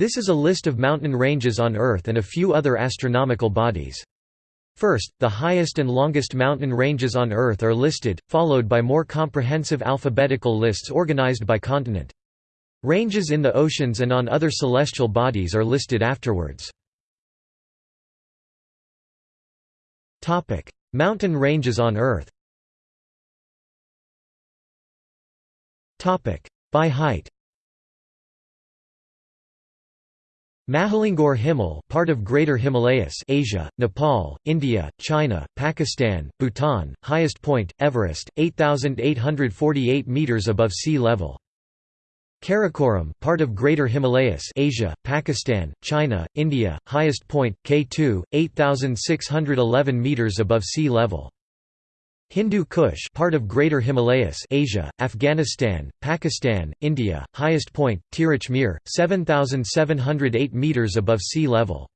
This is a list of mountain ranges on Earth and a few other astronomical bodies. First, the highest and longest mountain ranges on Earth are listed, followed by more comprehensive alphabetical lists organized by continent. Ranges in the oceans and on other celestial bodies are listed afterwards. Mountain ranges on Earth By height Mahalangur Himal part of Greater Himalayas Asia, Nepal, India, China, Pakistan, Bhutan, highest point, Everest, 8,848 metres above sea level. Karakoram part of Greater Himalayas Asia, Pakistan, China, India, highest point, K2, 8,611 metres above sea level. Hindu Kush part of Greater Himalayas Asia, Afghanistan, Pakistan, India, highest point, Tirich Mir, 7,708 metres above sea level.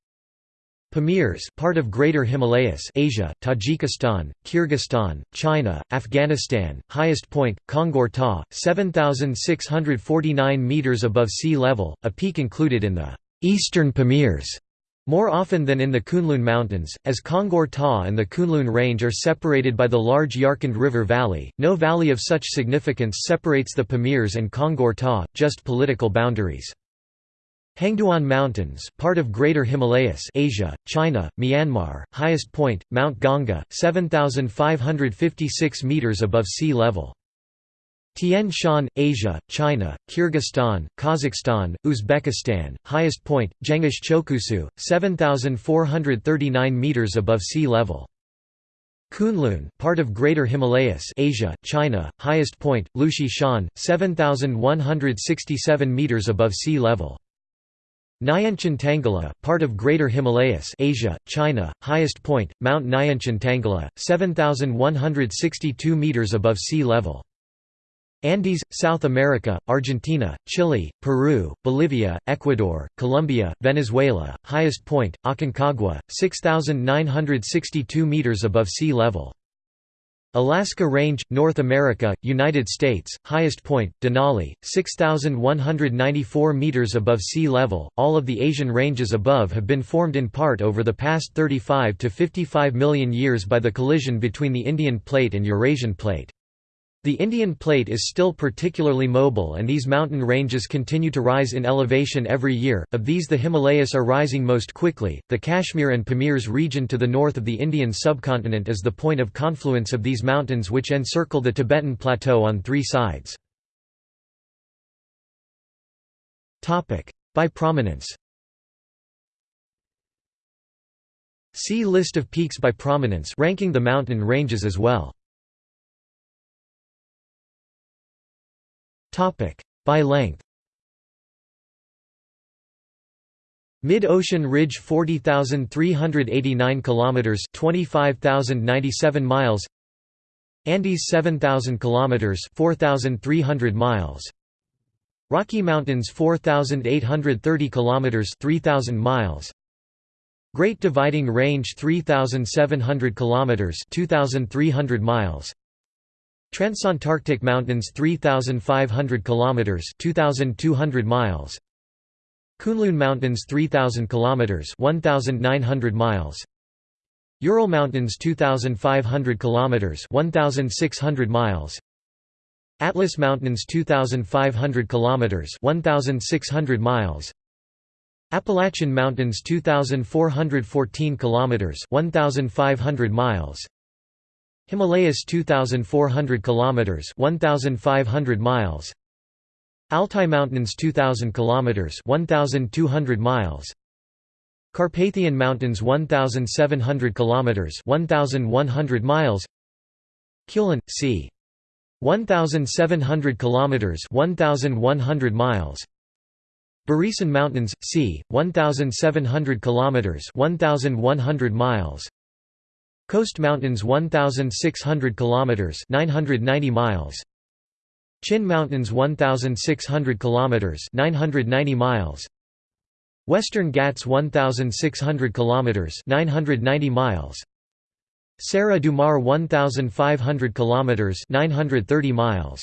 Pamirs part of Greater Himalayas Asia, Tajikistan, Kyrgyzstan, China, Afghanistan, highest point, Kongor Ta, 7,649 metres above sea level, a peak included in the Eastern Pamirs more often than in the Kunlun Mountains, as Kongor Ta and the Kunlun Range are separated by the large Yarkand River Valley, no valley of such significance separates the Pamirs and Kongor Ta, just political boundaries. Hengduan Mountains, part of Greater Himalayas Asia, China, Myanmar, highest point, Mount Gongga, 7,556 metres above sea level. Tian Shan, Asia, China, Kyrgyzstan, Kazakhstan, Uzbekistan, highest point, Jengish Chokusu, 7,439 metres above sea level. Kunlun, part of Greater Himalayas Asia, China, highest point, Liushi Shan, 7,167 metres above sea level. Nyanchen Tangala, part of Greater Himalayas Asia, China, highest point, Mount Nyanchen Tangala, 7,162 metres above sea level. Andes, South America, Argentina, Chile, Peru, Bolivia, Ecuador, Colombia, Venezuela, highest point, Aconcagua, 6,962 meters above sea level. Alaska Range, North America, United States, highest point, Denali, 6,194 meters above sea level. All of the Asian ranges above have been formed in part over the past 35 to 55 million years by the collision between the Indian Plate and Eurasian Plate. The Indian plate is still particularly mobile and these mountain ranges continue to rise in elevation every year, of these the Himalayas are rising most quickly. The Kashmir and Pamirs region to the north of the Indian subcontinent is the point of confluence of these mountains which encircle the Tibetan Plateau on three sides. By prominence See List of peaks by prominence ranking the mountain ranges as well. Topic by length. Mid-ocean ridge 40,389 kilometers, 25,097 miles. Andes 7,000 kilometers, 4,300 miles. Rocky Mountains 4,830 kilometers, 3,000 miles. Great Dividing Range 3,700 kilometers, 2,300 miles. Transantarctic Mountains 3500 kilometers 2200 miles. Kunlun Mountains 3000 kilometers 1900 miles. Ural Mountains 2500 kilometers 1600 miles. Atlas Mountains 2500 kilometers 1600 miles. Appalachian Mountains 2414 kilometers 1500 miles Himalayas 2400 kilometers 1500 miles. Altai Mountains 2000 kilometers 1200 miles. Carpathian Mountains 1700 kilometers 1100 miles. Kulin c. 1700 kilometers 1100 miles. Barisan Mountains c. 1700 kilometers 1100 miles Coast Mountains 1600 kilometers 990 miles. Chin Mountains 1600 kilometers 990 miles. Western Ghats 1600 kilometers 990 miles. Serra do Mar 1500 kilometers 930 miles.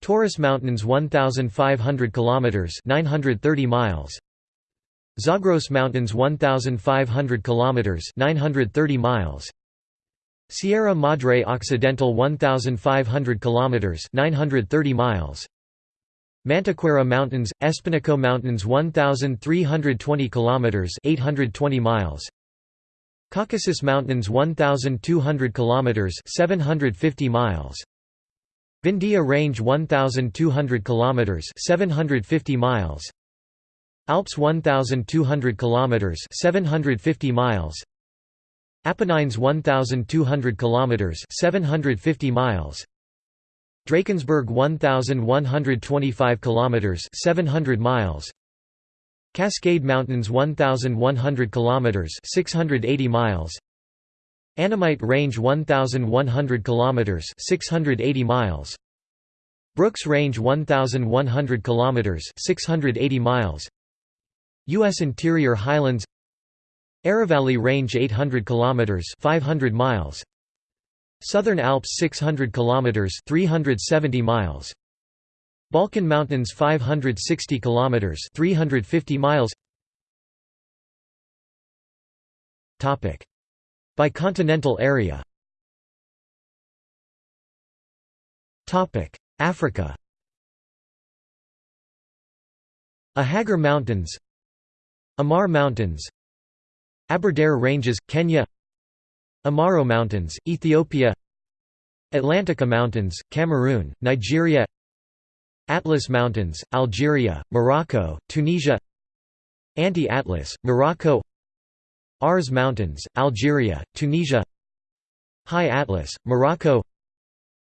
Taurus Mountains 1500 kilometers 930 miles Zagros Mountains 1500 kilometers 930 miles. Sierra Madre Occidental 1500 kilometers 930 miles. Mantiqueira Mountains Espinhaço Mountains 1320 kilometers 820 miles. Caucasus Mountains 1200 kilometers 750 miles. Vindhya Range 1200 kilometers 750 miles Alps 1200 kilometers 750 miles. Apennines 1200 kilometers 750 miles. Drakensberg 1125 kilometers 700 miles. Cascade Mountains 1100 kilometers 680 miles. Annamite Range 1100 kilometers 680 miles. Brooks Range 1100 kilometers 680 miles US Interior Highlands Aravalli Range 800 kilometers 500 miles Southern Alps 600 kilometers 370 miles Balkan Mountains 560 kilometers 350 miles. Topic. By continental area. Topic. Africa. Ahaggar Mountains Amar Mountains Aberdare Ranges, Kenya Amaro Mountains, Ethiopia Atlantika Mountains, Cameroon, Nigeria Atlas Mountains, Algeria, Morocco, Tunisia Anti-Atlas, Morocco Aurès Mountains, Algeria, Tunisia High Atlas, Morocco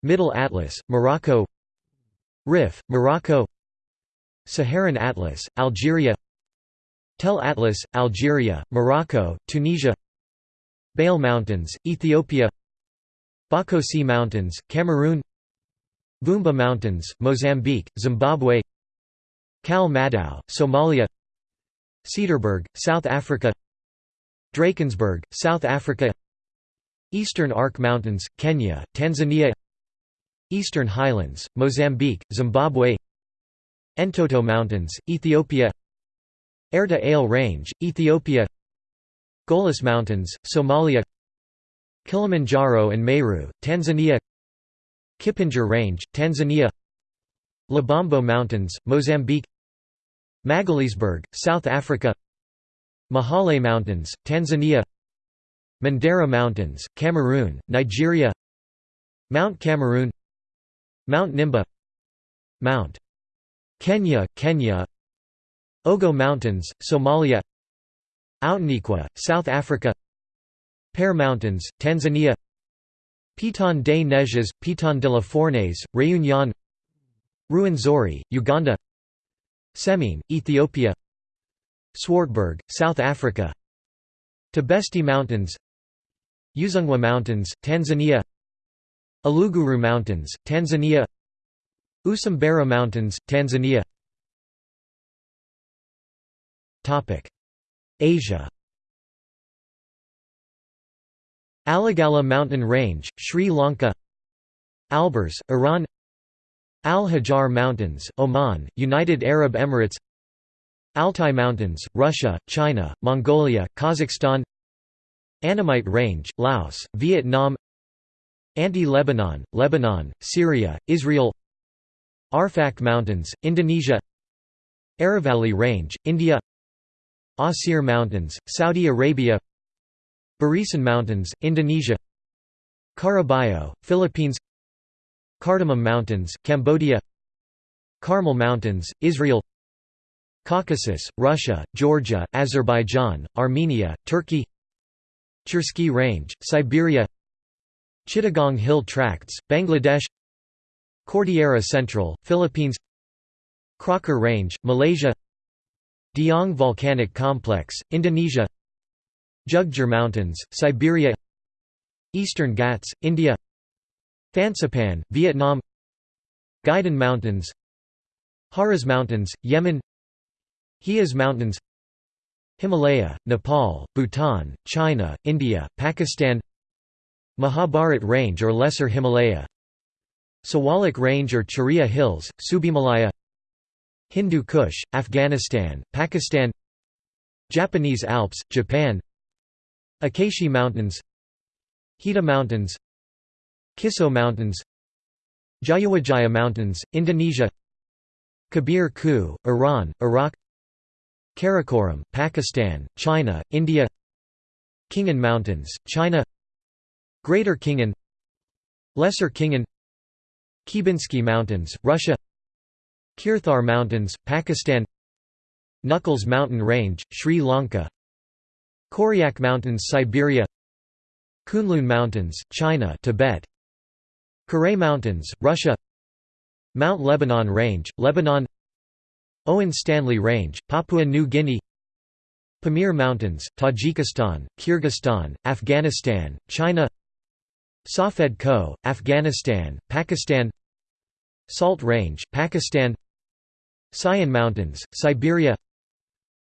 Middle Atlas, Morocco Rif, Morocco Saharan Atlas, Algeria Tell Atlas, Algeria, Morocco, Tunisia Bale Mountains, Ethiopia Bakossi Mountains, Cameroon Vumba Mountains, Mozambique, Zimbabwe Cal Madow, Somalia Cederberg, South Africa Drakensberg, South Africa Eastern Arc Mountains, Kenya, Tanzania Eastern Highlands, Mozambique, Zimbabwe Entoto Mountains, Ethiopia Erta Ale Range, Ethiopia Golis Mountains, Somalia Kilimanjaro and Meru, Tanzania Kipengere Range, Tanzania Lubombo Mountains, Mozambique Magaliesberg, South Africa Mahale Mountains, Tanzania Mandara Mountains, Cameroon, Nigeria Mount Cameroon Mount Nimba Mount Kenya, Kenya Ogo Mountains, Somalia Outeniqua, South Africa Pear Mountains, Tanzania Piton des Neiges, Piton de la Fournaise, Réunion Ruwenzori, Uganda Semien, Ethiopia Swartberg, South Africa Tibesti Mountains Udzungwa Mountains, Tanzania Uluguru Mountains, Tanzania Usambara Mountains, Tanzania Asia. Aligala Mountain Range, Sri Lanka. Alborz, Iran. Al Hajar Mountains, Oman, United Arab Emirates. Altai Mountains, Russia, China, Mongolia, Kazakhstan. Annamite Range, Laos, Vietnam. Anti-Lebanon, Lebanon, Syria, Israel. Arfak Mountains, Indonesia. Aravalli Range, India Asir Mountains, Saudi Arabia Barisan Mountains, Indonesia Caraballo, Philippines Cardamom Mountains, Cambodia Carmel Mountains, Israel Caucasus, Russia, Georgia, Azerbaijan, Armenia, Turkey Chersky Range, Siberia Chittagong Hill Tracts, Bangladesh Cordillera Central, Philippines Crocker Range, Malaysia Dieng Volcanic Complex, Indonesia Dzhugdzhur Mountains, Siberia Eastern Ghats, India Fansipan, Vietnam Guidan Mountains Haraz Mountains, Yemen Hias Mountains Himalaya, Nepal, Bhutan, China, India, Pakistan Mahabharat Range or Lesser Himalaya Siwalik Range or Churia Hills, Subimalaya Hindu Kush, Afghanistan, Pakistan Japanese Alps, Japan Akaishi Mountains Hida Mountains Kiso Mountains Jayawijaya Mountains, Indonesia Kabir Kuh, Iran, Iraq Karakoram, Pakistan, China, India Khingan Mountains, China Greater Khingan Lesser Khingan Khybenski Mountains, Russia Kirthar Mountains, Pakistan Knuckles Mountain Range, Sri Lanka Koryak Mountains, Siberia Kunlun Mountains, China Tibet Karae Mountains, Russia Mount Lebanon Range, Lebanon Owen Stanley Range, Papua New Guinea Pamir Mountains, Tajikistan, Kyrgyzstan, Afghanistan, China Safed Koh, Afghanistan, Pakistan Salt Range, Pakistan Sayan Mountains, Siberia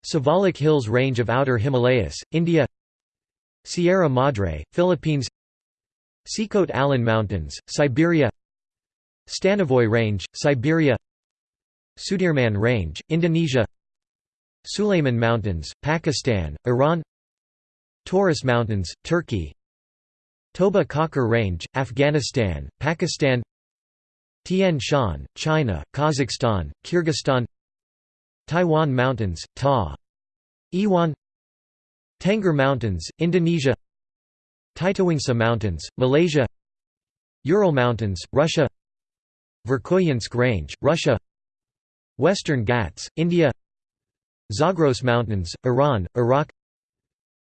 Siwalik Hills Range of Outer Himalayas, India Sierra Madre, Philippines Sikhote Alin Mountains, Siberia Stanovoy Range, Siberia Sudirman Range, Indonesia Sulayman Mountains, Pakistan, Iran Taurus Mountains, Turkey Toba Kakar Range, Afghanistan, Pakistan Tian Shan, China, Kazakhstan, Kyrgyzstan Taiwan Mountains, Ta. Iwan Tengger Mountains, Indonesia Titiwangsa Mountains, Malaysia Ural Mountains, Russia Verkhoyansk Range, Russia Western Ghats, India Zagros Mountains, Iran, Iraq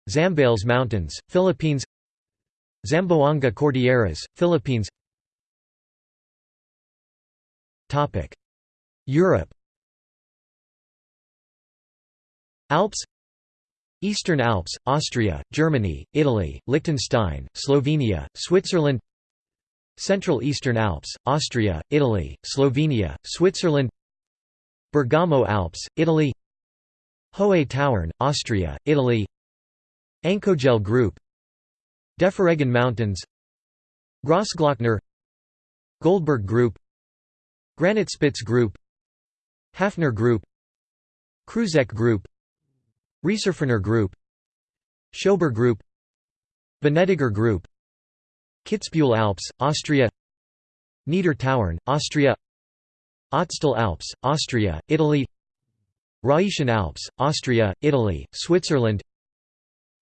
Zambales Mountains, Philippines Zamboanga Cordilleras, Philippines Europe. Alps. Eastern Alps, Austria, Germany, Italy, Liechtenstein, Slovenia, Switzerland. Central Eastern Alps, Austria, Italy, Slovenia, Switzerland. Bergamo Alps, Italy. Hohe Tauern, Austria, Italy. Ankogel Group. Deferregen Mountains. Grossglockner Goldberg Group Granitspitze Group Hafner Group Kreuzeck Group Rieserferner Group Schober Group Venediger Group Kitzbühel Alps, Austria Niedertauern, Austria Ötztal Alps, Austria, Italy Rhaetian Alps, Austria, Italy, Switzerland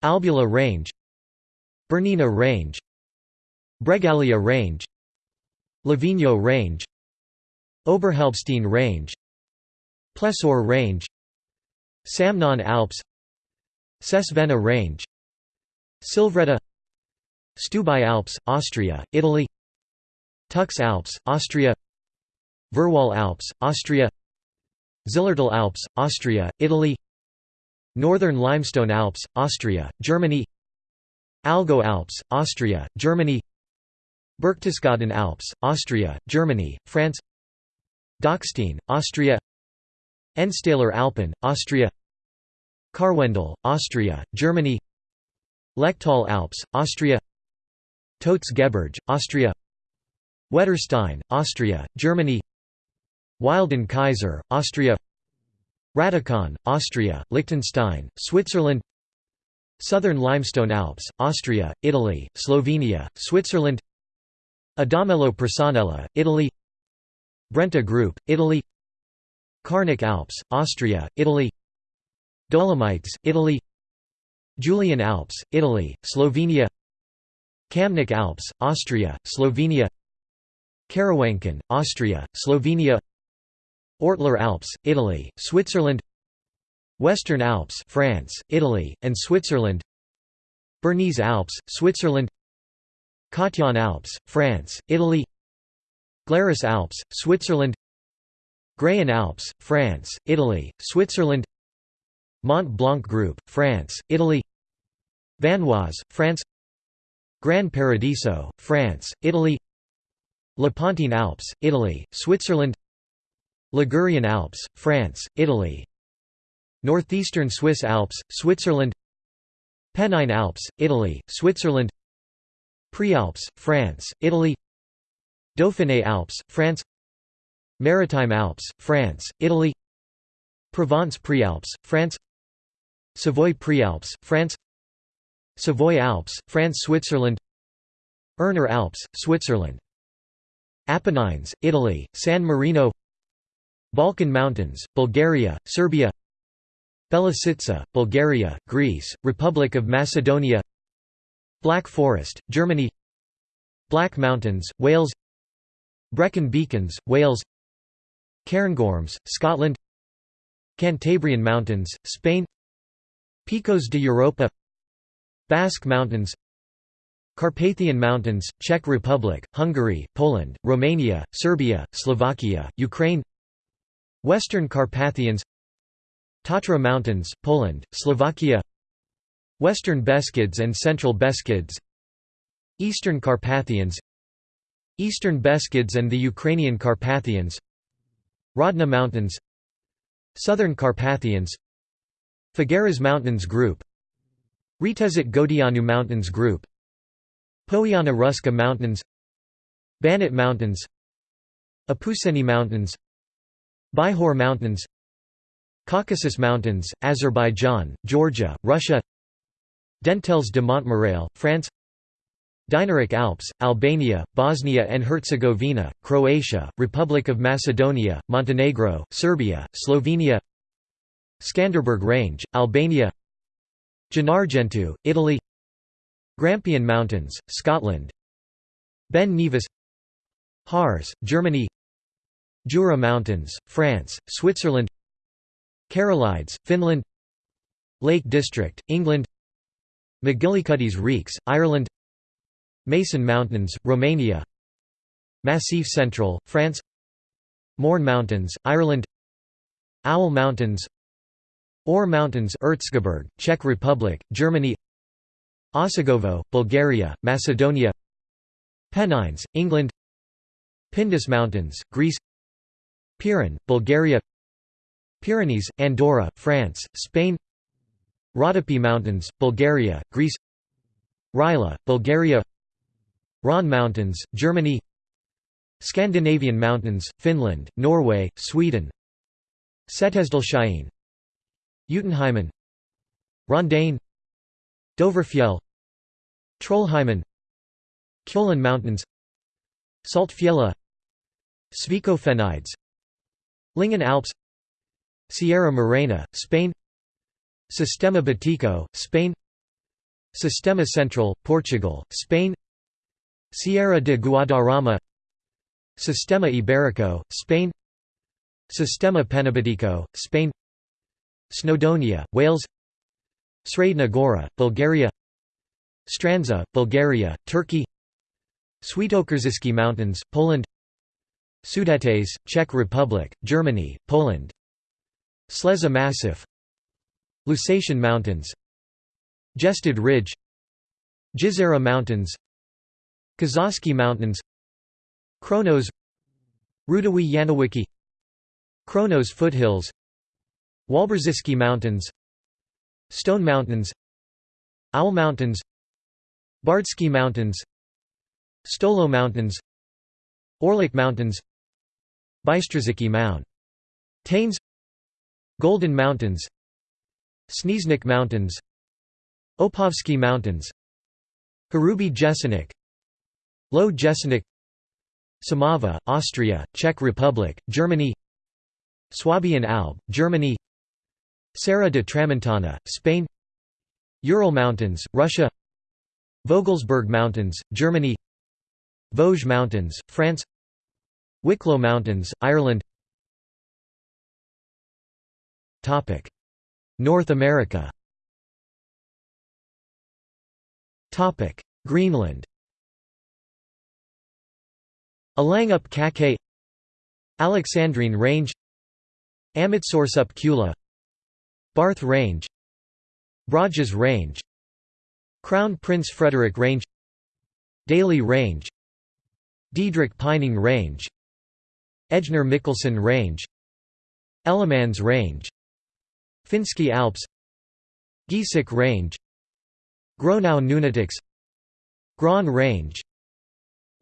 Albula Range Bernina Range Bregaglia Range Livigno Range Oberhalbstein Range Plessur Range Samnaun Alps Sesvenna Range Silvretta Stubai Alps, Austria, Italy Tux Alps, Austria Verwall Alps, Austria Zillertal Alps, Austria, Italy Northern Limestone Alps, Austria, Germany Allgäu Alps, Austria, Germany Berchtesgaden Alps, Austria, Germany, France Dachstein, Austria Ennstaler Alpen, Austria Karwendel, Austria, Germany Lechtal Alps, Austria Gebirge, Austria Wetterstein, Austria, Germany Wilden Kaiser, Austria Rätikon, Austria, Liechtenstein, Switzerland Southern Limestone Alps, Austria, Italy, Slovenia, Switzerland Adamello Presanella, Italy Brenta Group, Italy Carnic Alps, Austria, Italy Dolomites, Italy Julian Alps, Italy, Slovenia Kamnik Alps, Austria, Slovenia Karawanken, Austria, Slovenia Ortler Alps, Italy, Switzerland Western Alps France, Italy, and Switzerland Bernese Alps, Switzerland Cotillon Alps, France, Italy Glarus Alps, Switzerland Graian Alps, France, Italy, Switzerland Mont Blanc Group, France, Italy Vanoise, France Gran Paradiso, France, Italy Lepontine Alps, Italy, Switzerland Ligurian Alps, France, Italy Northeastern Swiss Alps, Switzerland Pennine Alps, Italy, Switzerland Prealps, France, Italy Dauphiné Alps, France Maritime Alps, France, Italy Provence Prealps, France Savoy Prealps, France Savoy Alps, France Switzerland Erner Alps, Switzerland Apennines, Italy, San Marino Balkan Mountains, Bulgaria, Serbia Belasica, Bulgaria, Greece, Republic of Macedonia Black Forest, Germany Black Mountains, Wales Brecon Beacons, Wales Cairngorms, Scotland Cantabrian Mountains, Spain Picos de Europa Basque Mountains Carpathian Mountains, Czech Republic, Hungary, Poland, Romania, Serbia, Slovakia, Ukraine Western Carpathians Tatra Mountains, Poland, Slovakia Western Beskids and Central Beskids Eastern Carpathians Eastern Beskids and the Ukrainian Carpathians Rodna Mountains Southern Carpathians Figueras Mountains Group Retezat Godeanu Mountains Group Poiana Ruscă Mountains Banat Mountains Apuseni Mountains Bihor Mountains Caucasus Mountains, Azerbaijan, Georgia, Russia Dentelles de Montmirail, France Dinaric Alps, Albania, Bosnia and Herzegovina, Croatia, Republic of Macedonia, Montenegro, Serbia, Slovenia Skanderbeg Range, Albania Gennargentu, Italy Grampian Mountains, Scotland Ben Nevis Harz, Germany Jura Mountains, France, Switzerland Karelides, Finland Lake District, England MacGillycuddy's Reeks, Ireland Mason Mountains, Romania. Massif Central, France. Mourne Mountains, Ireland. Owl Mountains. Ore Mountains Erzgebirge, Czech Republic, Germany. Osogovo, Bulgaria, Macedonia. Pennines, England. Pindus Mountains, Greece. Pirin, Bulgaria. Pyrenees, Andorra, France, Spain. Rodopi Mountains, Bulgaria, Greece. Rila, Bulgaria Rhön Mountains, Germany Scandinavian Mountains, Finland, Norway, Sweden Setesdalshine Utenheimen Rondane Dovrefjell Trollheimen Kjolen Mountains Saltfjella Svikofenides Lyngen Alps Sierra Morena, Spain Sistema Bético, Spain Sistema Central, Portugal, Spain Sierra de Guadarrama Sistema Iberico, Spain Sistema Penibético, Spain Snowdonia, Wales Sredna Gora, Bulgaria Strandzha, Bulgaria, Turkey Świętokrzyski Mountains, Poland Sudetes, Czech Republic, Germany, Poland Sleza Massif Lusatian Mountains Jested Ridge Jizera Mountains Kazovsky Mountains Kronos Rudawi Yanowiki Kronos Foothills Walbrzyski Mountains Stone Mountains Owl Mountains Bardsky Mountains Stolo Mountains Orlik Mountains Bystrzycki Mound. Taines Golden Mountains Snieznik Mountains Opovsky Mountains Hrubý Jeseník Low Jesenik Samava, Austria, Czech Republic, Germany Swabian Alb, Germany Serra de Tramontana, Spain Ural Mountains, Russia Vogelsberg Mountains, Germany Vosges Mountains, France Wicklow Mountains, Ireland. North America. Greenland Alangup Kake Alexandrine Range Amitsoursup Kula Barth Range Broges Range Crown Prince Frederick Range Daly Range Diedrich Pining Range Ejnar Mikkelsen Range Ellemans Range Finsky Alps Giesecke Range Gronau Nunataks Gran Range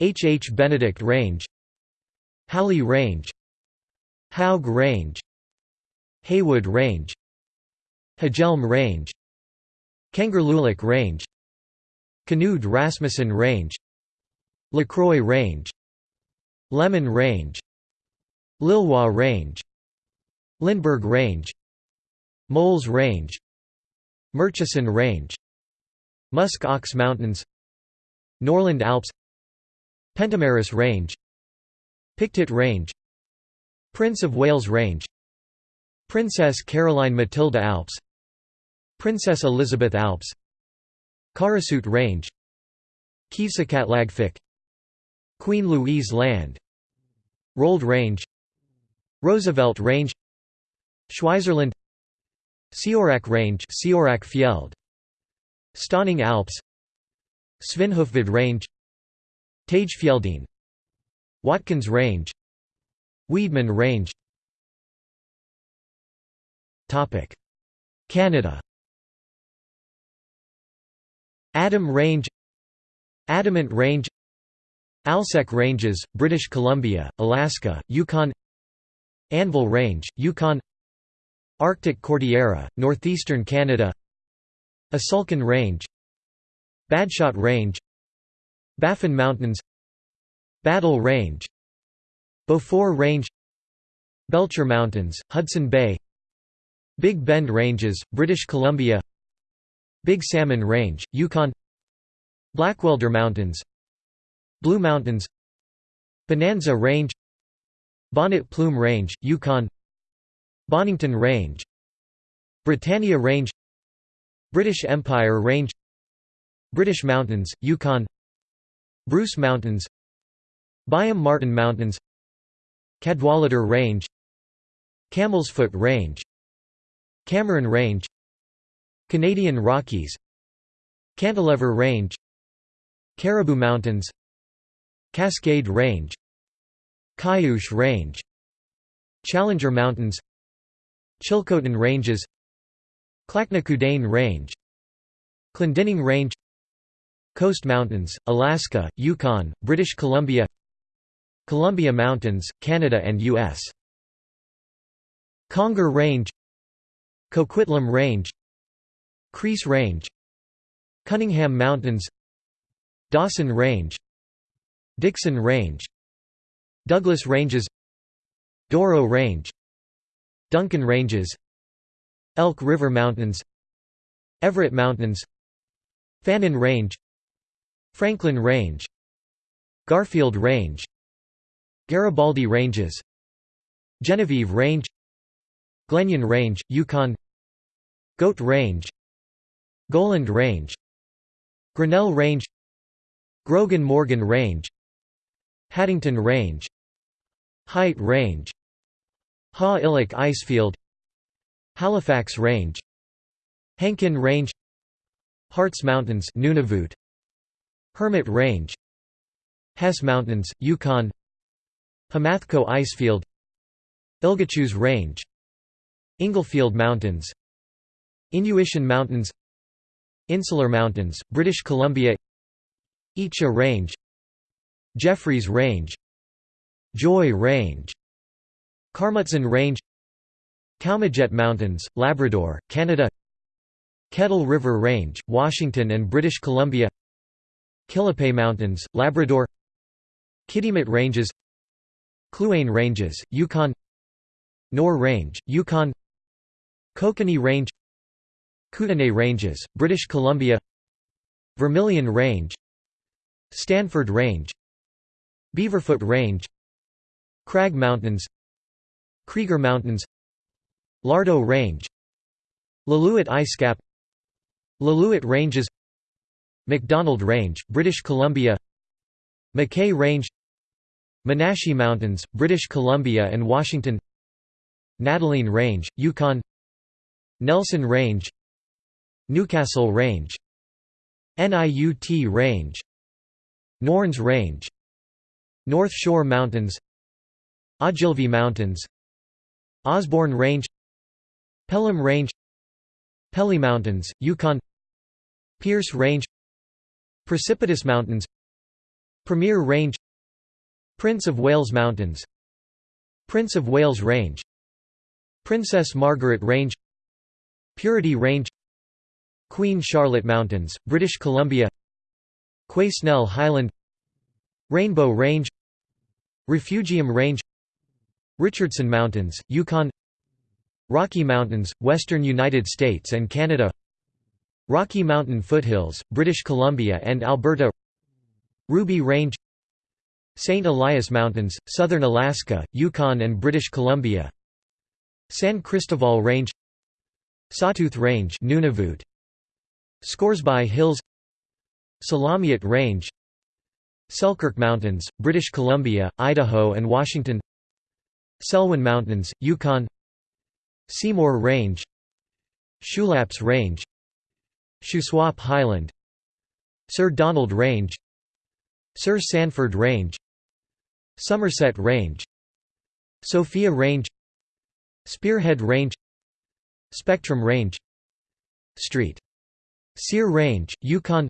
H. H. Benedict Range Halley Range Haug Range Haywood Range Hagelm Range Kangerlulik Range Knud Rasmussen Range Lacroix Range Lemon Range Lilwa Range Lindbergh Range Moles Range Murchison Range Musk Ox Mountains Norland Alps Pentameris Range Pictet Range Prince of Wales Range Princess Caroline Matilda Alps Princess Elizabeth Alps Karasut Range Kivsakatlagfik Queen Louise Land Rold Range Roosevelt Range Schweizerland Siorak Range Siorak Fjeld Stauning Alps Svinhufvud Range Tagefjeldene Watkins Range Weedman Range. Canada. Adam Range Adamant Range Alsek Ranges, British Columbia, Alaska, Yukon Anvil Range, Yukon Arctic Cordillera, northeastern Canada Asulkan Range Badshot Range Baffin Mountains Battle Range Beaufort Range Belcher Mountains, Hudson Bay Big Bend Ranges, British Columbia Big Salmon Range, Yukon Blackwelder Mountains Blue Mountains Bonanza Range Bonnet Plume Range, Yukon Bonington Range Britannia Range British Empire Range British Mountains, Yukon Bruce Mountains Byam Martin Mountains Cadwallader Range Camel's Foot Range Cameron Range Canadian Rockies Cantilever Range Caribou Mountains Cascade Range Cayush Range Challenger Mountains Chilcotin Ranges Clachnacudainn Range Clendening Range Coast Mountains, Alaska, Yukon, British Columbia Columbia Mountains, Canada and U.S. Conger Range Coquitlam Range Crease Range Cunningham Mountains Dawson Range Dixon Range Douglas Ranges Doro Range Duncan Ranges Elk River Mountains Everett Mountains Fannin Range Franklin Range Garfield Range Garibaldi Ranges Genevieve Range Glenlyon Range, Yukon Goat Range Goland Range Grinnell Range Grogan Morgan Range Haddington Range Height Range Ha Illick Icefield Halifax Range Hankin Range Hartz Mountains Nunavut Hermit Range Hess Mountains, Yukon Homathko Icefield Iligatshus Range Inglefield Mountains Innuitian Mountains Insular Mountains, British Columbia Icha Range Jeffreys Range Joy Range Karmutsen Range Kaumajet Mountains, Labrador, Canada Kettle River Range, Washington and British Columbia Quillipe Mountains, Labrador Kitimat Ranges Kluane Ranges, Yukon Nor Range, Yukon Kokanee Range Kootenay Ranges, British Columbia Vermilion Range Stanford Range Beaverfoot Range Crag Mountains Krieger Mountains Lardeau Range Lillooet Icecap Lillooet Ranges McDonald Range, British Columbia McKay Range Monashee Mountains, British Columbia and Washington Nataline Range, Yukon Nelson Range Newcastle Range Niut Range Norns Range North Shore Mountains Ogilvie Mountains Osborne Range Pelham Range Pelly Mountains, Yukon Pierce Range Precipitous Mountains Premier Range Prince of Wales Mountains Prince of Wales Range Princess Margaret Range Purity Range Queen Charlotte Mountains, British Columbia Quesnel Highland Rainbow Range Refugium Range Richardson Mountains, Yukon Rocky Mountains, western United States and Canada Rocky Mountain Foothills, British Columbia and Alberta. Ruby Range. St. Elias Mountains, southern Alaska, Yukon and British Columbia. San Cristobal Range. Sawtooth Range Nunavut. Scoresby Hills. Salamiette Range. Selkirk Mountains, British Columbia, Idaho and Washington. Selwyn Mountains, Yukon. Seymour Range. Shulaps Range Shuswap Highland Sir Donald Range Sir Sanford Range Somerset Range Sophia Range Spearhead Range Spectrum Range Street. Sear Range, Yukon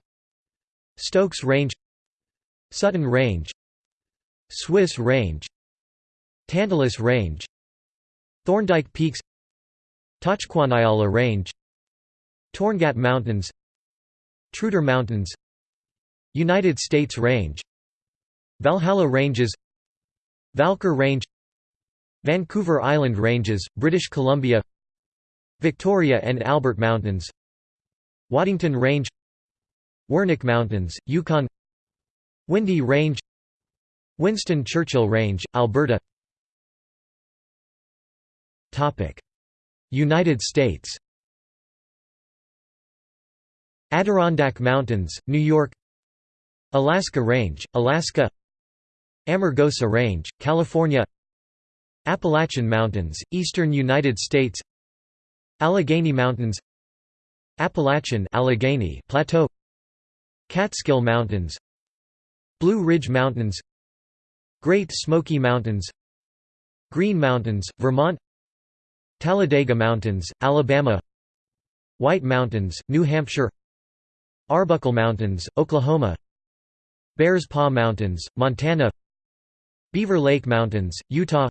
Stokes Range Sutton Range Swiss Range Tantalus Range Thorndike Peaks Tachquanayala Range Torngat Mountains Truder Mountains United States Range Valhalla Ranges Valker Range Vancouver Island Ranges, British Columbia Victoria and Albert Mountains Waddington Range Wernecke Mountains, Yukon Windy Range Winston Churchill Range, Alberta. United States Adirondack Mountains, New York Alaska Range, Alaska Amargosa Range, California Appalachian Mountains, eastern United States Allegheny Mountains Appalachian Allegheny Plateau Catskill Mountains Blue Ridge Mountains Great Smoky Mountains Green Mountains, Vermont Talladega Mountains, Alabama White Mountains, New Hampshire Arbuckle Mountains, Oklahoma Bears Paw Mountains, Montana Beaver Lake Mountains, Utah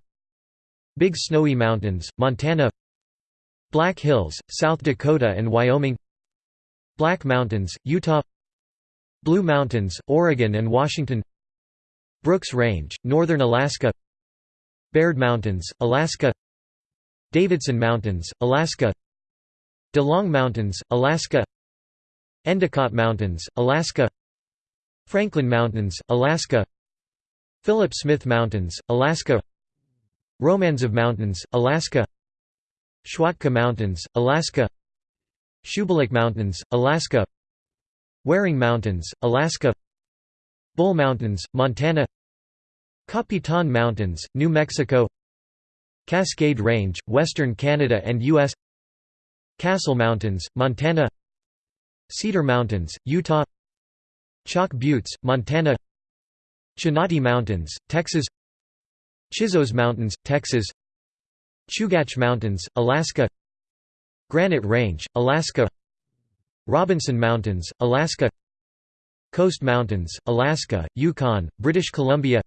Big Snowy Mountains, Montana Black Hills, South Dakota and Wyoming Black Mountains, Utah Blue Mountains, Oregon and Washington Brooks Range, northern Alaska Baird Mountains, Alaska Davidson Mountains, Alaska DeLong Mountains, Alaska Endicott Mountains, Alaska Franklin Mountains, Alaska Philip Smith Mountains, Alaska Romanzof Mountains, Alaska Schwatka Mountains, Alaska Shubalik Mountains, Alaska Waring Mountains, Alaska Bull Mountains, Montana Capitan Mountains, New Mexico Cascade Range, Western Canada and U.S. Castle Mountains, Montana Cedar Mountains, Utah Chalk Buttes, Montana Chinati Mountains, Texas Chisos Mountains, Texas Chugach Mountains, Alaska Granite Range, Alaska Robinson Mountains, Alaska Coast Mountains, Alaska, Yukon, British Columbia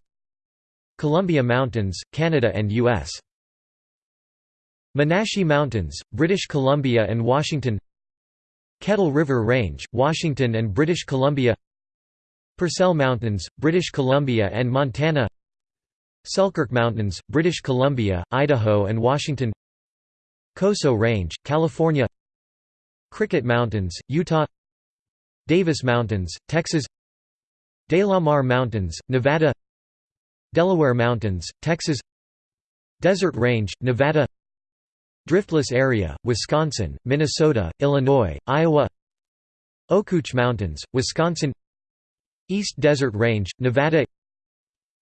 Columbia Mountains, Canada and U.S. Monashee Mountains, British Columbia and Washington Kettle River Range, Washington and British Columbia Purcell Mountains, British Columbia and Montana Selkirk Mountains, British Columbia, Idaho and Washington Coso Range, California Cricket Mountains, Utah Davis Mountains, Texas DeLamar Mountains, Nevada Delaware Mountains, Texas Desert Range, Nevada Driftless Area, Wisconsin, Minnesota, Illinois, Iowa. Okouch Mountains, Wisconsin. East Desert Range, Nevada.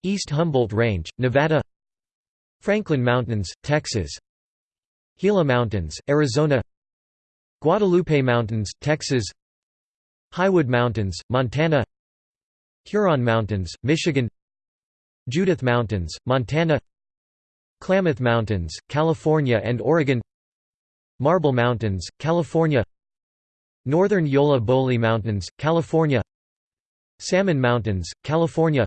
East Humboldt Range, Nevada. Franklin Mountains, Texas. Gila Mountains, Arizona. Guadalupe Mountains, Texas. Highwood Mountains, Montana. Huron Mountains, Michigan. Judith Mountains, Montana Klamath Mountains, California and Oregon Marble Mountains, California Northern Yolla Bolly Mountains, California Salmon Mountains, California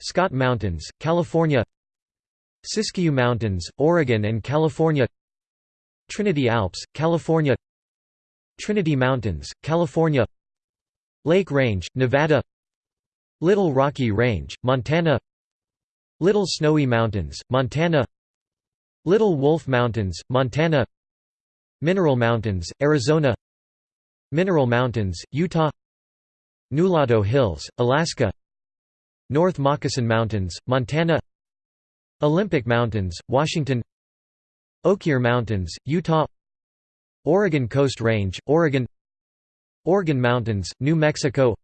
Scott Mountains, California Siskiyou Mountains, Oregon and California Trinity Alps, California Trinity Mountains, California Lake Range, Nevada Little Rocky Range, Montana Little Snowy Mountains, Montana Little Wolf Mountains, Montana Mineral Mountains, Arizona Mineral Mountains, Utah Nulato Hills, Alaska North Moccasin Mountains, Montana Olympic Mountains, Washington Oquirrh Mountains, Utah Oregon Coast Range, Oregon Organ Mountains, New Mexico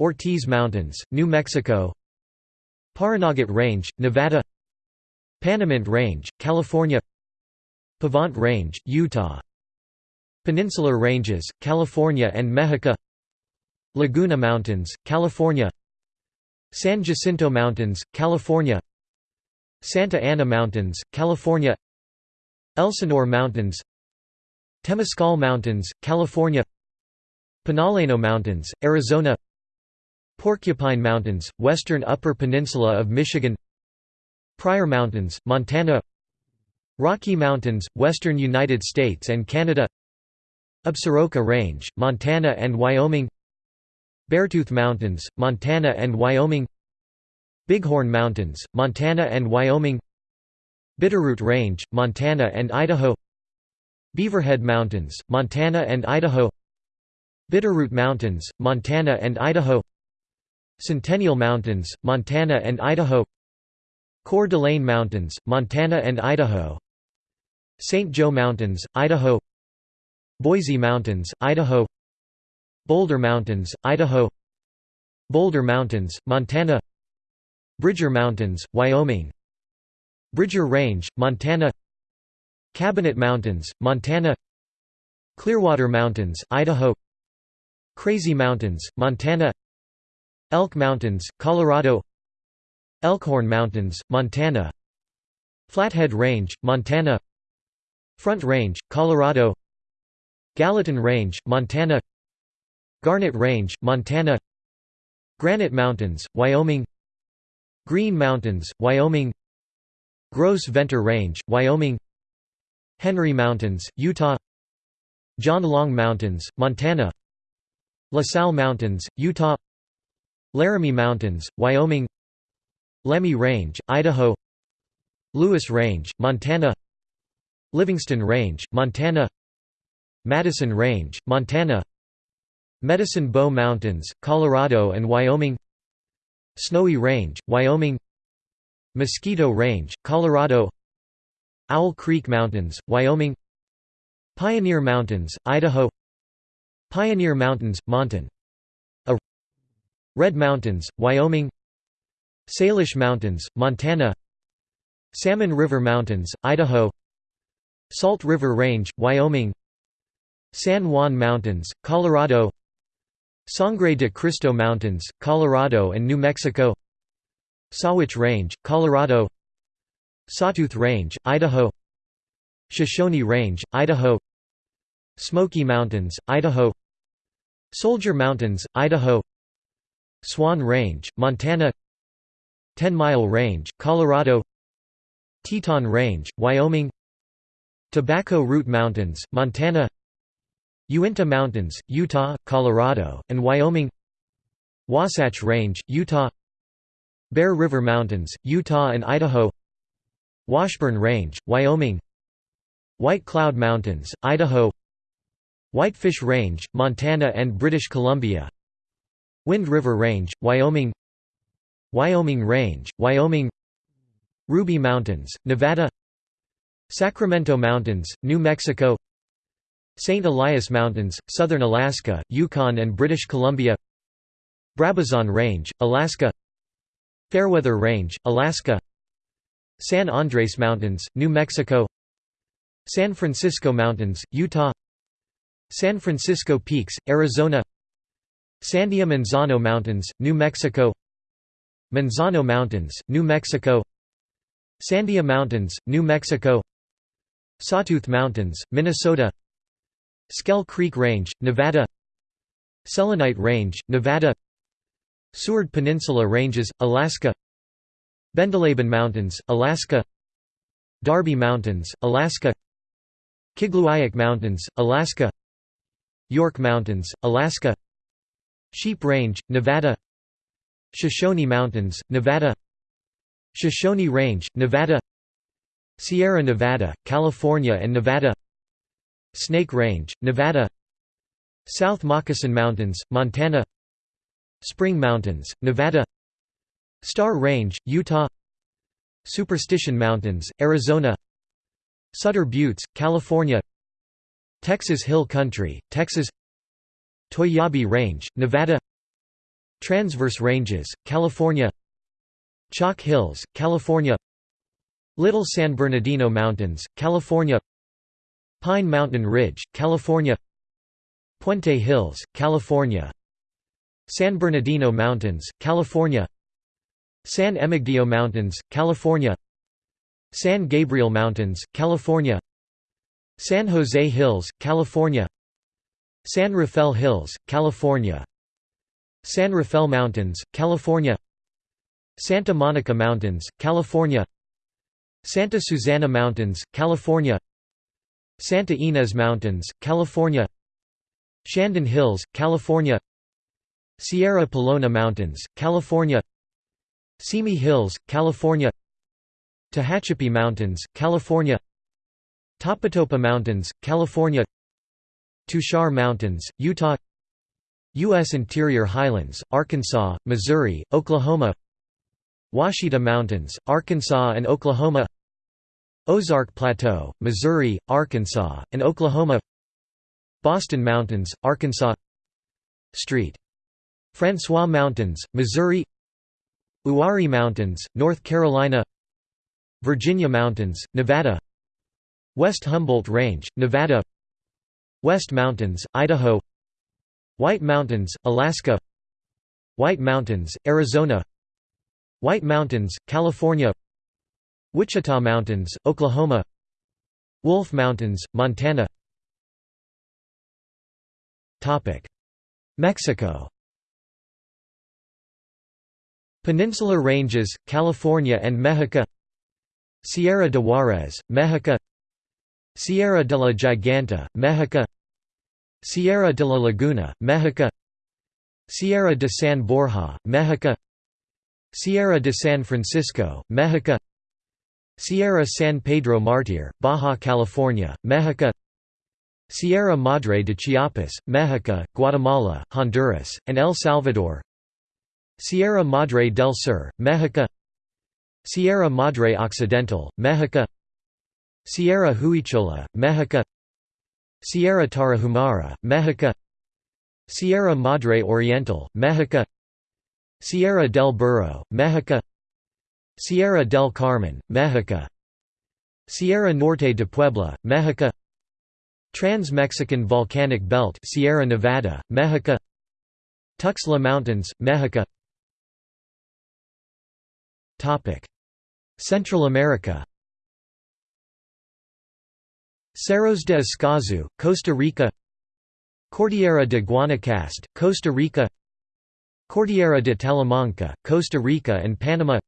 Ortiz Mountains, New Mexico Pahranagat Range, Nevada Panamint Range, California Pavant Range, Utah Peninsular Ranges, California and Mexico Laguna Mountains, California San Jacinto Mountains, California Santa Ana Mountains, California Elsinore Mountains Temescal Mountains, California Pinaleno Mountains, Arizona Porcupine Mountains, western Upper Peninsula of Michigan Pryor Mountains, Montana Rocky Mountains, western United States and Canada Absaroka Range, Montana and Wyoming Beartooth Mountains, Montana and Wyoming Bighorn Mountains, Montana and Wyoming Bitterroot Range, Montana and Idaho Beaverhead Mountains, Montana and Idaho Bitterroot Mountains, Montana and Idaho Centennial Mountains, Montana and Idaho Coeur d'Alene Mountains, Montana and Idaho St. Joe Mountains, Idaho Boise Mountains, Idaho Boulder Mountains, Idaho Boulder Mountains, Montana Bridger Mountains, Wyoming Bridger Range, Montana Cabinet Mountains, Montana Clearwater Mountains, Idaho Crazy Mountains, Montana Elk Mountains, Colorado Elkhorn Mountains, Montana Flathead Range, Montana Front Range, Colorado Gallatin Range, Montana Garnet Range, Montana Granite Mountains, Wyoming Green Mountains, Wyoming Gros Ventre Range, Wyoming Henry Mountains, Utah John Long Mountains, Montana La Sal Mountains, Utah Laramie Mountains, Wyoming Lemhi Range, Idaho Lewis Range, Montana Livingston Range, Montana Madison Range, Montana Medicine Bow Mountains, Colorado and Wyoming Snowy Range, Wyoming Mosquito Range, Colorado Owl Creek Mountains, Wyoming Pioneer Mountains, Idaho Pioneer Mountains, Montana Red Mountains, Wyoming Salish Mountains, Montana Salmon River Mountains, Idaho Salt River Range, Wyoming San Juan Mountains, Colorado Sangre de Cristo Mountains, Colorado and New Mexico Sawatch Range, Colorado Sawtooth Range, Idaho Shoshone Range, Idaho Smoky Mountains, Idaho Soldier Mountains, Idaho Swan Range, Montana Ten Mile Range, Colorado Teton Range, Wyoming Tobacco Root Mountains, Montana Uinta Mountains, Utah, Colorado, and Wyoming Wasatch Range, Utah Bear River Mountains, Utah and Idaho Washburn Range, Wyoming White Cloud Mountains, Idaho Whitefish Range, Montana and British Columbia Wind River Range, Wyoming Wyoming Range, Wyoming Ruby Mountains, Nevada Sacramento Mountains, New Mexico St. Elias Mountains, Southern Alaska, Yukon and British Columbia Brabazon Range, Alaska Fairweather Range, Alaska San Andres Mountains, New Mexico San Francisco Mountains, Utah San Francisco Peaks, Arizona Sandia Manzano Mountains, New Mexico. Manzano Mountains, New Mexico. Sandia Mountains, New Mexico. Sawtooth Mountains, Minnesota. Schell Creek Range, Nevada. Selenite Range, Nevada. Seward Peninsula Ranges, Alaska. Bendeleben Mountains, Alaska. Darby Mountains, Alaska. Kigluaik Mountains, Alaska. York Mountains, Alaska Sheep Range, Nevada Shoshone Mountains, Nevada Shoshone Range, Nevada Sierra Nevada, California and Nevada Snake Range, Nevada South Moccasin Mountains, Montana Spring Mountains, Nevada Star Range, Utah Superstition Mountains, Arizona Sutter Buttes, California Texas Hill Country, Texas Toiyabe Range, Nevada Transverse Ranges, California Chalk Hills, California Little San Bernardino Mountains, California Pine Mountain Ridge, California Puente Hills, California San Bernardino Mountains, California San Emigdio Mountains, California San Gabriel Mountains, California San Jose Hills, California San Rafael Hills, California. San Rafael Mountains, California. Santa Monica Mountains, California. Santa Susana Mountains, California. Santa Ynez Mountains, California. Shandon Hills, California. Sierra Pelona Mountains, California. Simi Hills, California. Tehachapi Mountains, California. Topatopa Mountains, California Tushar Mountains, Utah U.S. Interior Highlands, Arkansas, Missouri, Oklahoma Ouachita Mountains, Arkansas and Oklahoma Ozark Plateau, Missouri, Arkansas, and Oklahoma Boston Mountains, Arkansas Street. Francois Mountains, Missouri Uwharrie Mountains, North Carolina Virginia Mountains, Nevada West Humboldt Range, Nevada West Mountains, Idaho White Mountains, Alaska White Mountains, Arizona White Mountains, California Wichita Mountains, Oklahoma Wolf Mountains, Montana Mexico Peninsular Ranges, California and Mexico Sierra de Juarez, Mexico Sierra de la Giganta, Mexico. Sierra de la Laguna, Mexico. Sierra de San Borja, Mexico. Sierra de San Francisco, Mexico. Sierra San Pedro Martir, Baja California, Mexico. Sierra Madre de Chiapas, Mexico, Guatemala, Honduras, and El Salvador. Sierra Madre del Sur, Mexico. Sierra Madre Occidental, Mexico Sierra Huichola, Mexico. Sierra Tarahumara, Mexico. Sierra Madre Oriental, Mexico. Sierra del Burro, Mexico. Sierra del Carmen, Mexico. Sierra Norte de Puebla, Mexico. Trans-Mexican Volcanic Belt Sierra Nevada, Mexico. Tuxtla Mountains, Mexico. Central America Cerros de Escazú, Costa Rica Cordillera de Guanacaste, Costa Rica Cordillera de Talamanca, Costa Rica and Panama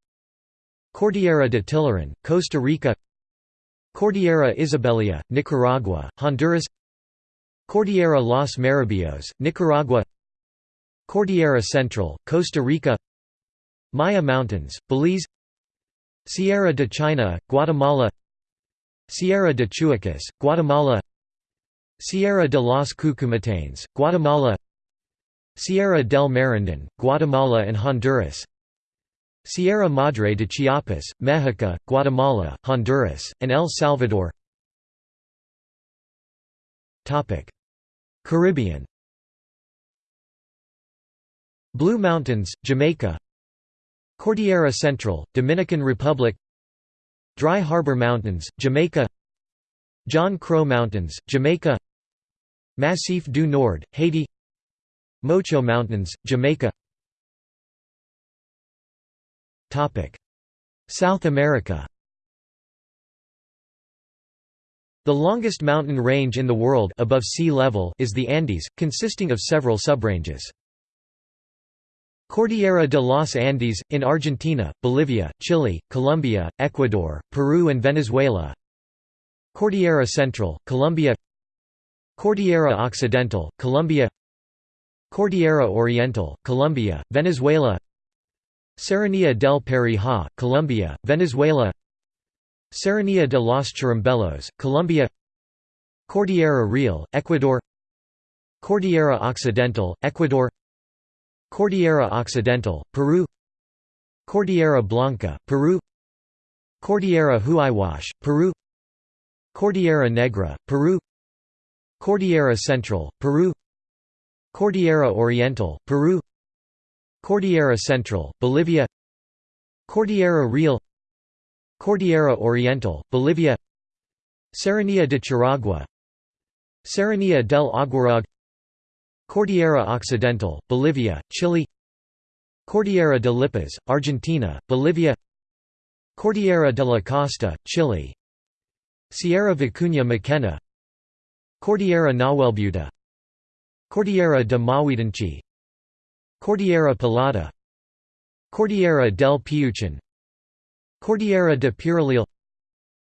Cordillera de Tilarán, Costa Rica Cordillera Isabelia, Nicaragua, Honduras Cordillera Los Marabillos, Nicaragua Cordillera Central, Costa Rica Maya Mountains, Belize Sierra de China, Guatemala Sierra de Chuacas, Guatemala Sierra de los Cuchumatanes, Guatemala Sierra del Merendón, Guatemala and Honduras Sierra Madre de Chiapas, Mexico, Guatemala, Honduras, and El Salvador Caribbean Blue Mountains, Jamaica Cordillera Central, Dominican Republic Dry Harbor Mountains, Jamaica John Crow Mountains, Jamaica Massif du Nord, Haiti Mocho Mountains, Jamaica South America The longest mountain range in the world above sea level is the Andes, consisting of several subranges. Cordillera de los Andes, in Argentina, Bolivia, Chile, Colombia, Ecuador, Peru and Venezuela. Cordillera Central, Colombia. Cordillera Occidental, Colombia. Cordillera Oriental, Colombia, Venezuela. Serranía del Perijá, Colombia, Venezuela. Serranía de los Churumbelos, Colombia. Cordillera Real, Ecuador. Cordillera Occidental, Ecuador Cordillera Occidental, Peru Cordillera Blanca, Peru Cordillera Huayhuash, Peru Cordillera Negra, Peru Cordillera Central, Peru Cordillera Oriental, Peru Cordillera Central, Bolivia Cordillera Real Cordillera Oriental, Bolivia Serranía de Charagua Serranía del Aguarag Cordillera Occidental, Bolivia, Chile Cordillera de Lipas, Argentina, Bolivia Cordillera de la Costa, Chile Sierra Vicuña Mackenna Cordillera Nahuelbuta Cordillera de Mahuidanchi Cordillera Pelada Cordillera del Piuchin Cordillera de Pirulil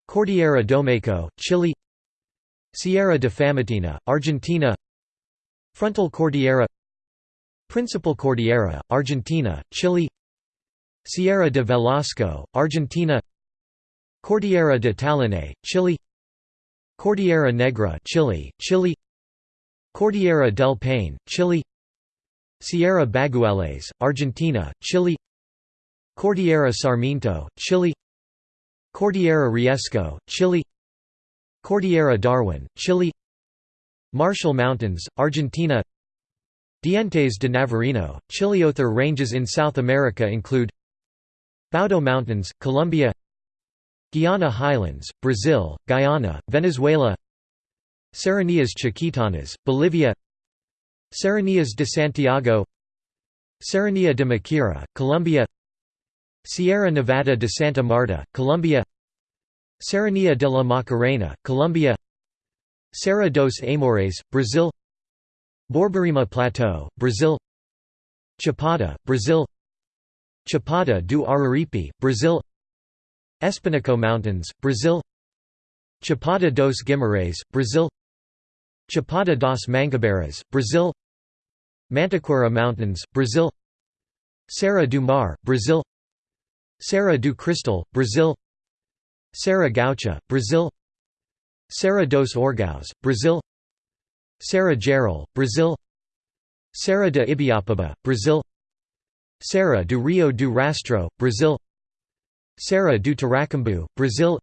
Cordillera Domeyko, Chile Sierra de Famatina, Argentina Frontal Cordillera Principal Cordillera, Argentina, Chile Sierra de Velasco, Argentina Cordillera de Talinay, Chile Cordillera Negra Chile, Chile Cordillera del Paine, Chile Sierra Baguales, Argentina, Chile Cordillera Sarmiento, Chile Cordillera Riesco, Chile Cordillera Darwin, Chile Marshall Mountains, Argentina. Dientes de Navarino, Other ranges in South America include Baudó Mountains, Colombia. Guiana Highlands, Brazil, Guyana, Venezuela. Serranías Chiquitanas, Bolivia. Serranías de Santiago. Serranía de Macuira, Colombia. Sierra Nevada de Santa Marta, Colombia. Serranía de la Macarena, Colombia Serra dos Amores, Brazil Borborema Plateau, Brazil Chapada, Brazil Chapada do Araripe, Brazil Espinhaço Mountains, Brazil Chapada dos Guimarães, Brazil Chapada das Mangabeiras, Brazil Mantiqueira Mountains, Brazil Serra do Mar, Brazil Serra do Cristal, Brazil Serra Gaúcha, Brazil Serra dos Orgãos, Brazil. Serra Geral, Brazil. Serra de Ibiapaba, Brazil. Serra do Rio do Rastro, Brazil. Serra do Tiracambu, Brazil.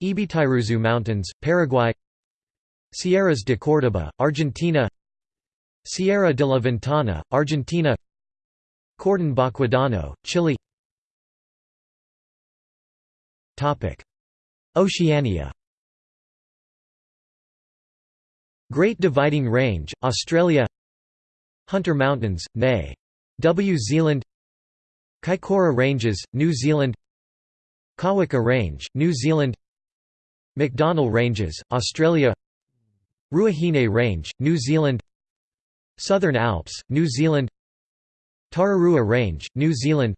Ibitiruzu Mountains, Paraguay. Sierras de Córdoba, Argentina. Sierra de la Ventana, Argentina. Cordon Baquedano, Chile. Oceania Great Dividing Range, Australia Hunter Mountains, Nay. W. Zealand Kaikoura Ranges, New Zealand Kaweka Range, New Zealand MacDonnell Ranges, Australia Ruahine Range, New Zealand Southern Alps, New Zealand Tararua Range, New Zealand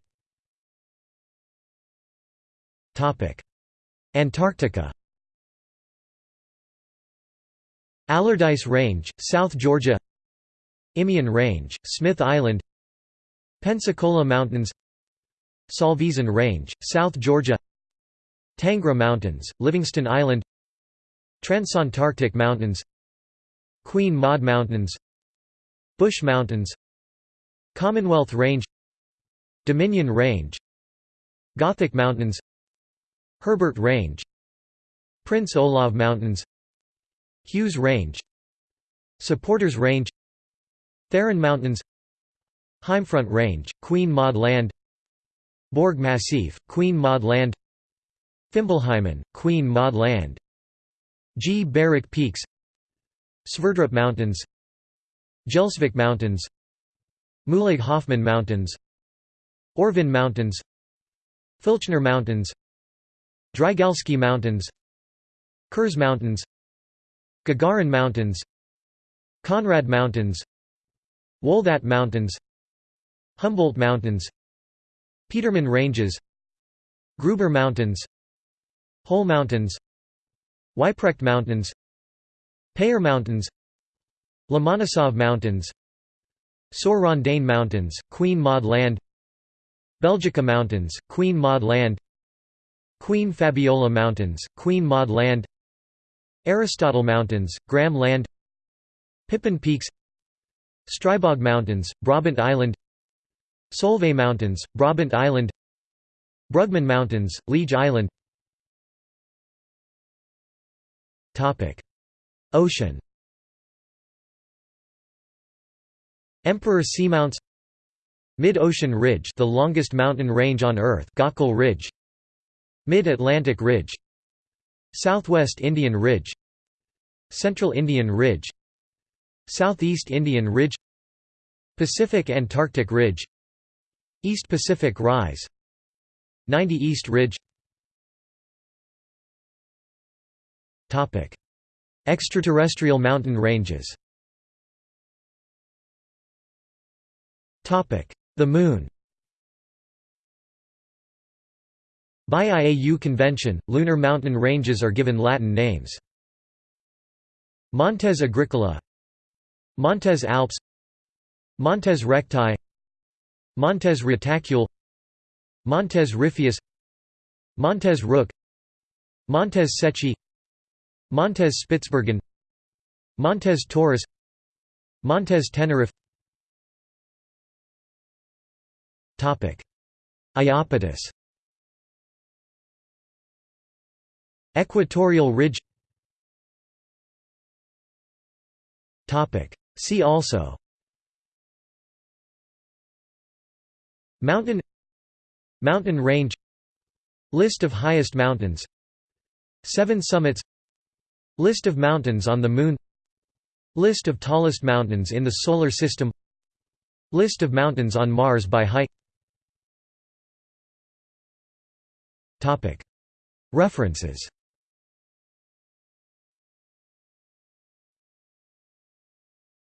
Antarctica Allardyce Range, South Georgia Imeon Range, Smith Island Pensacola Mountains Salvesen Range, South Georgia Tangra Mountains, Livingston Island Transantarctic Mountains Queen Maud Mountains Bush Mountains Commonwealth Range Dominion Range Gothic Mountains Herbert Range Prince Olav Mountains Hughes Range. Supporters Range. Tharon Mountains. Heimfront Range, Queen Maud Land. Borg Massif, Queen Maud Land. Fimbulheimen, Queen Maud Land. G. Barrick Peaks. Sverdrup Mountains. Gjelsvik Mountains. Mühlig-Hofmann Mountains. Orvin Mountains. Filchner Mountains. Drygalski Mountains. Kurze Mountains Gagarin Mountains Conrad Mountains Wohlthat Mountains Humboldt Mountains Petermann Ranges Gruber Mountains Hoel Mountains Weyprecht Mountains Payer Mountains Lomonosov Mountains Sør Rondane Mountains, Queen Maud Land Belgica Mountains, Queen Maud Land Queen Fabiola Mountains, Queen Maud Land Aristotle Mountains, Graham Land Pippin Peaks Stribog Mountains, Brabant Island Solvay Mountains, Brabant Island Brugmann Mountains, Liege Island. Ocean. Emperor Seamounts. Mid-Ocean Ridge the longest mountain range on Earth Gakkel Ridge. Mid-Atlantic Ridge Southwest Indian Ridge Central Indian Ridge Southeast Indian Ridge Pacific Antarctic Ridge East Pacific Rise 90 East Ridge. Extraterrestrial mountain ranges. The Moon By IAU convention, lunar mountain ranges are given Latin names. Montes Agricola Montes Alps Montes Recti Montes Retacule Montes Riphaeus Montes Rook Montes Secchi Montes Spitsbergen Montes Taurus Montes Tenerife Iapetus Equatorial Ridge. See also. Mountain. Mountain range. List of highest mountains. Seven summits. List of mountains on the Moon. List of tallest mountains in the Solar System. List of mountains on Mars by height. References